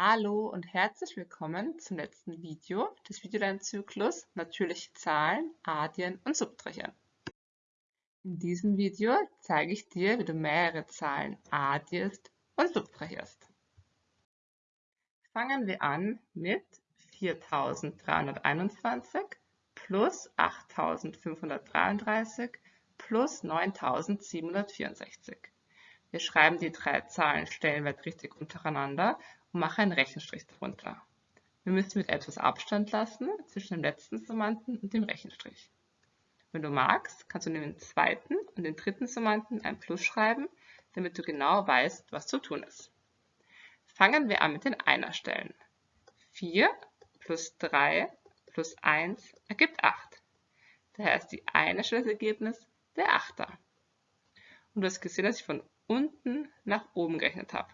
Hallo und herzlich willkommen zum letzten Video des Videolernzyklus Natürliche Zahlen, Addieren und Subtrahieren. In diesem Video zeige ich dir, wie du mehrere Zahlen addierst und subtrahierst. Fangen wir an mit 4321 plus 8533 plus 9764. Wir schreiben die drei Zahlen stellenwertrichtig untereinander und machen einen Rechenstrich darunter. Wir müssen mit etwas Abstand lassen zwischen dem letzten Summanden und dem Rechenstrich. Wenn du magst, kannst du neben dem zweiten und dem dritten Summanden ein Plus schreiben, damit du genau weißt, was zu tun ist. Fangen wir an mit den Einerstellen. 4 plus 3 plus 1 ergibt 8. Daher ist die Einerstelle das Ergebnis der Achter. Und du hast gesehen, dass ich von unten nach oben gerechnet habe.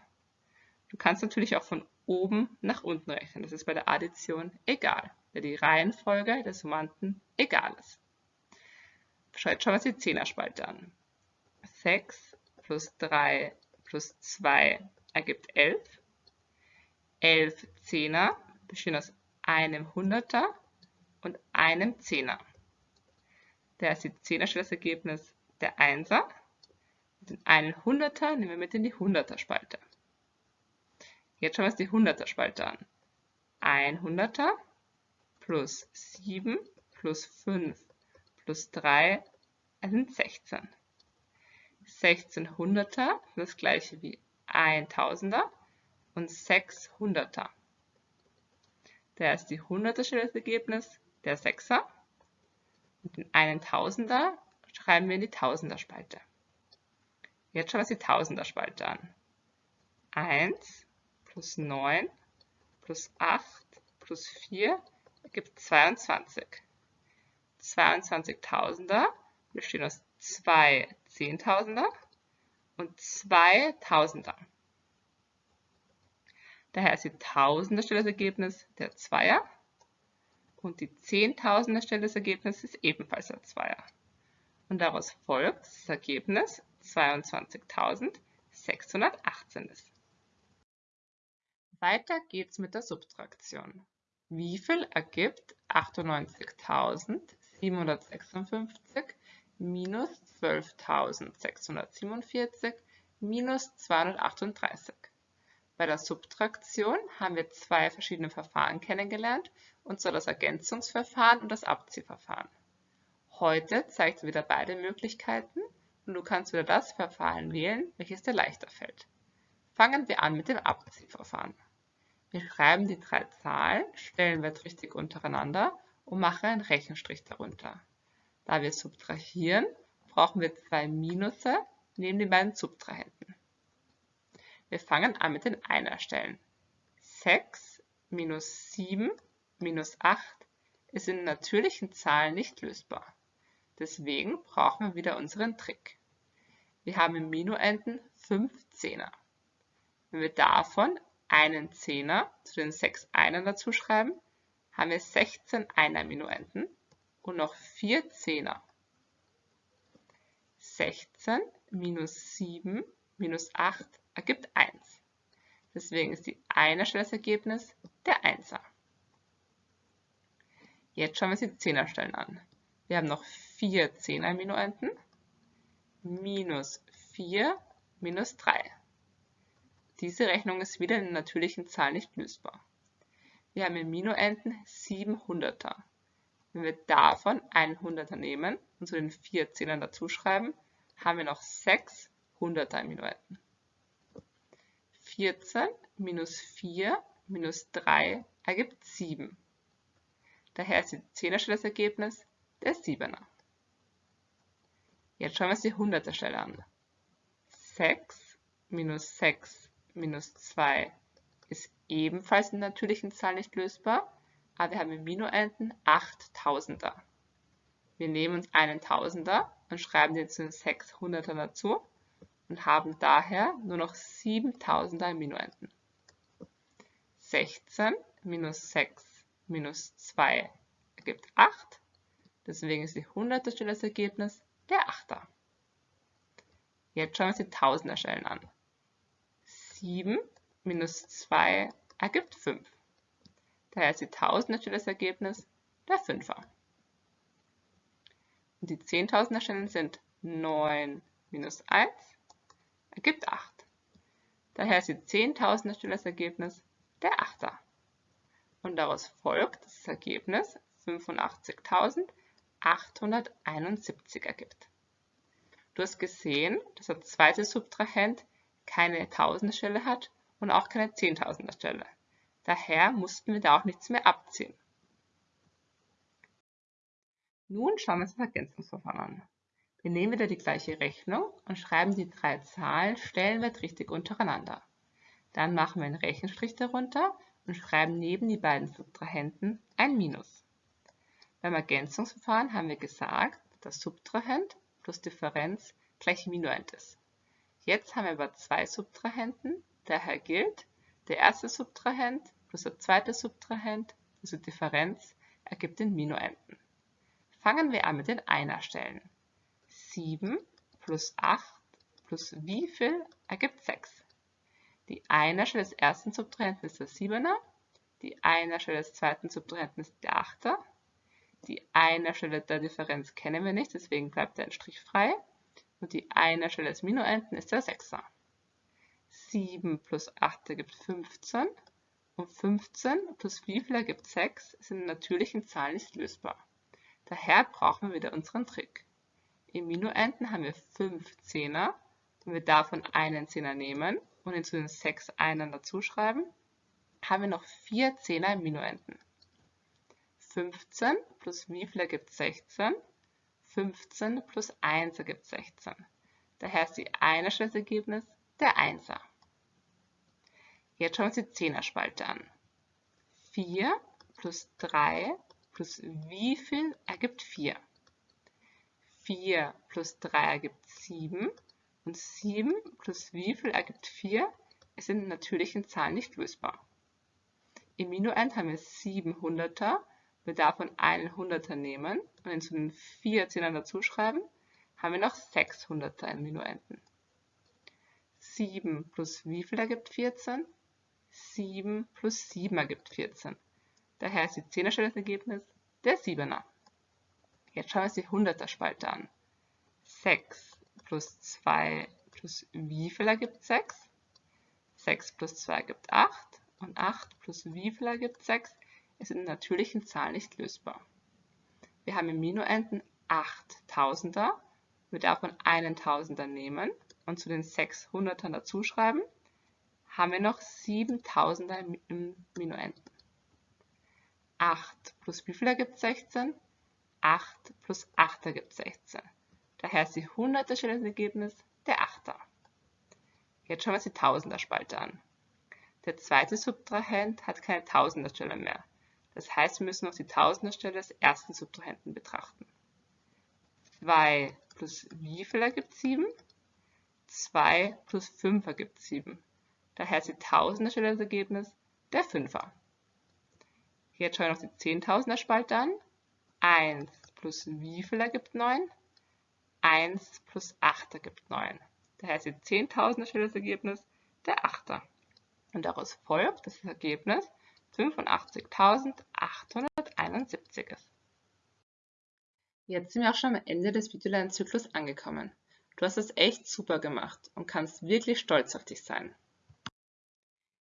Du kannst natürlich auch von oben nach unten rechnen. Das ist bei der Addition egal, da die Reihenfolge der Summanden egal ist. Schaut schon mal die Zehnerspalte an. 6 plus 3 plus 2 ergibt 11. 11 Zehner bestehen aus einem Hunderter und einem Zehner. Da ist die Zehnerstelle das der Einser den einen Hunderter nehmen wir mit in die Hunderter-Spalte. Jetzt schauen wir uns die Hunderter-Spalte an. Ein Hunderter plus 7 plus 5 plus 3 sind 16. 16 Hunderter sind das gleiche wie ein Tausender und 6 Hunderter. Da ist die Hunderterstelle das Ergebnis der Sechser und den einen Tausender schreiben wir in die Tausenderspalte. Jetzt schauen wir uns die Tausender-Spalte an. 1 plus 9 plus 8 plus 4 ergibt 22. 22 Tausender bestehen aus zwei Zehntausender und zwei Tausender. Daher ist die Tausenderstelle das Ergebnis der Zweier und die Zehntausender-Stelle das Ergebnis ist ebenfalls der Zweier. Und daraus folgt das Ergebnis 22.618 ist. Weiter geht's mit der Subtraktion. Wie viel ergibt 98.756 minus 12.647 minus 238? Bei der Subtraktion haben wir zwei verschiedene Verfahren kennengelernt, und zwar das Ergänzungsverfahren und das Abziehverfahren. Heute zeigt wieder beide Möglichkeiten und du kannst wieder das Verfahren wählen, welches dir leichter fällt. Fangen wir an mit dem Abziehverfahren. Wir schreiben die drei Zahlen stellenwertrichtig untereinander und machen einen Rechenstrich darunter. Da wir subtrahieren, brauchen wir zwei Minusse neben den beiden Subtrahenten. Wir fangen an mit den Einerstellen. 6 minus 7 minus 8 ist in natürlichen Zahlen nicht lösbar. Deswegen brauchen wir wieder unseren Trick. Wir haben im Minuenden 5 Zehner. Wenn wir davon einen Zehner zu den 6 Einern dazu schreiben, haben wir 16 Einer Minuenden und noch 4 Zehner. 16 minus 7 minus 8 ergibt 1. Deswegen ist die Einerstelle das Ergebnis der Einser. Jetzt schauen wir uns die Zehnerstellen an. Wir haben noch 4 Zehner-Minuenden minus 4 minus 3. Diese Rechnung ist wieder in natürlichen Zahlen nicht lösbar. Wir haben im Minuenden 7 Hunderter. Wenn wir davon einen Hunderter nehmen und zu den 4 Zehnern dazuschreiben, haben wir noch 6 Hunderter im Minuenden. 14 minus 4 minus 3 ergibt 7. Daher ist die Zehnerstelle das Ergebnis der Siebener. Jetzt schauen wir uns die Hunderterstelle an. 6 minus 6 minus 2 ist ebenfalls in natürlichen Zahlen nicht lösbar, aber wir haben im Minuenden 8 Tausender. Wir nehmen uns einen Tausender und schreiben den zu den 6 Hundertern dazu und haben daher nur noch 7 Tausender im Minuenden. 16 minus 6 minus 2 ergibt 8. Deswegen ist die Hunderterstelle das Ergebnis der Achter. Jetzt schauen wir uns die Tausenderstellen an. 7 minus 2 ergibt 5. Daher ist die Tausender das Ergebnis der Fünfer. Und die Zehntausender Stellen sind 9 minus 1 ergibt 8. Daher ist die Zehntausender Stelle das Ergebnis der Achter. Und daraus folgt, dass das Ergebnis 85.871 ergibt. Du hast gesehen, dass der zweite Subtrahent keine Tausenderstelle hat und auch keine Zehntausender-Stelle. Daher mussten wir da auch nichts mehr abziehen. Nun schauen wir uns das Ergänzungsverfahren an. Wir nehmen wieder die gleiche Rechnung und schreiben die drei Zahlen stellenwertrichtig untereinander. Dann machen wir einen Rechenstrich darunter und schreiben neben die beiden Subtrahenten ein Minus. Beim Ergänzungsverfahren haben wir gesagt, dass Subtrahent plus Differenz gleich Minuend ist. Jetzt haben wir aber zwei Subtrahenten, daher gilt, der erste Subtrahent plus der zweite Subtrahent plus die Differenz ergibt den Minuenden. Fangen wir an mit den Einerstellen. 7 plus 8 plus wie viel ergibt 6. Die Einerstelle des ersten Subtrahenten ist der 7er, die Einerstelle des zweiten Subtrahenten ist der 8er, die Einerstelle der Differenz kennen wir nicht, deswegen bleibt ein Strich frei und die Einerstelle des Minuenden ist der 6er. 7 plus 8 ergibt 15 und 15 plus wie viel ergibt 6 sind in natürlichen Zahlen nicht lösbar. Daher brauchen wir wieder unseren Trick. Im Minuenden haben wir 5 Zehner. Wenn wir davon einen Zehner nehmen und ihn zu den 6 Einern dazuschreiben, haben wir noch 4 Zehner im Minuenden. 15 plus wie viel ergibt 16? 15 plus 1 ergibt 16. Daher ist die Einerstelle das der Einser. Jetzt schauen wir uns die Zehnerspalte an. 4 plus 3 plus wie viel ergibt 4? 4 plus 3 ergibt 7 und 7 plus wie viel ergibt 4 ist in natürlichen Zahlen nicht lösbar. Im Minuend haben wir 7 Hunderter, wir davon einen Hunderter nehmen und ihn zu den 4 Zehnern dazuschreiben, haben wir noch 6 Hunderter im Minuenden. 7 plus wie viel ergibt 14? 7 plus 7 ergibt 14. Daher ist die Zehnerstelle das Ergebnis der 7er. Jetzt schauen wir uns die 100er Spalte an. 6 plus 2 plus wie viel ergibt 6? 6 plus 2 ergibt 8 und 8 plus wie viel ergibt 6 ist in natürlichen Zahlen nicht lösbar. Wir haben im Minuenden 8 Tausender, wir davon einen Tausender nehmen und zu den 600ern dazuschreiben, haben wir noch 7000er im Minuenden. 8 plus wie viel ergibt 16? 8 plus 8 ergibt 16. Daher ist die hunderter Stelle das Ergebnis der Achter. Jetzt schauen wir uns die Tausender-Spalte an. Der zweite Subtrahent hat keine Tausenderstelle mehr. Das heißt, wir müssen noch die Tausenderstelle des ersten Subtrahenten betrachten. 2 plus wie viel ergibt 7? 2 plus 5 ergibt 7. Daher ist die Tausenderstelle das Ergebnis der Fünfer. Jetzt schauen wir noch die Zehntausender-Spalte an. 1 plus wie viel ergibt 9? 1 plus 8 ergibt 9. Daher ist die Zehntausender Stelle das Ergebnis der Achter. Und daraus folgt, dass das Ergebnis 85.871 ist. Jetzt sind wir auch schon am Ende des Videolernzyklus angekommen. Du hast es echt super gemacht und kannst wirklich stolz auf dich sein.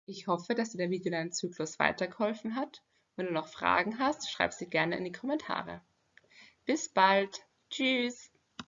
Ich hoffe, dass dir der Videolernzyklus weitergeholfen hat wenn du noch Fragen hast, schreib sie gerne in die Kommentare. Bis bald. Tschüss.